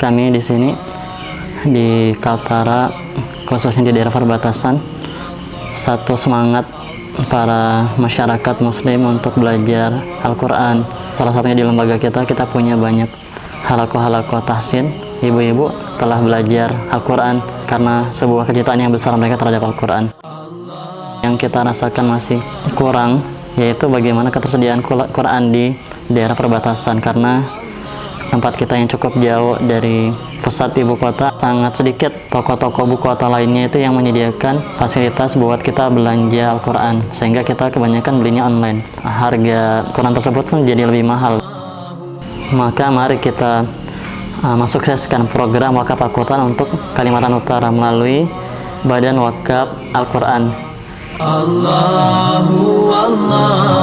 Kami di sini di Kaltara khususnya di daerah perbatasan satu semangat para masyarakat muslim untuk belajar Al-Quran. Salah satunya di lembaga kita kita punya banyak halako-halako tahsin. Ibu-ibu telah belajar Al-Quran karena sebuah kecintaan yang besar mereka terhadap Al-Quran. Yang kita rasakan masih kurang yaitu bagaimana ketersediaan Quran di daerah perbatasan. Karena tempat kita yang cukup jauh dari pusat ibu kota. Sangat sedikit toko-toko buku kota lainnya itu yang menyediakan fasilitas buat kita belanja Al-Quran sehingga kita kebanyakan belinya online. Harga Quran tersebut pun jadi lebih mahal. Maka mari kita uh, mensukseskan program wakaf Al-Quran untuk Kalimantan Utara melalui Badan Wakaf Al-Quran. Allahu Allahu